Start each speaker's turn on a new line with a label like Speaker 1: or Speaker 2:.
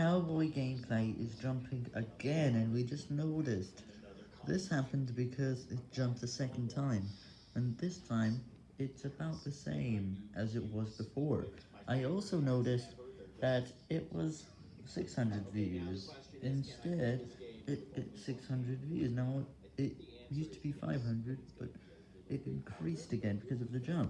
Speaker 1: cowboy gameplay is jumping again and we just noticed. This happened because it jumped a second time, and this time it's about the same as it was before. I also noticed that it was 600 views, instead it, it's 600 views, now it used to be 500, but it increased again because of the jump.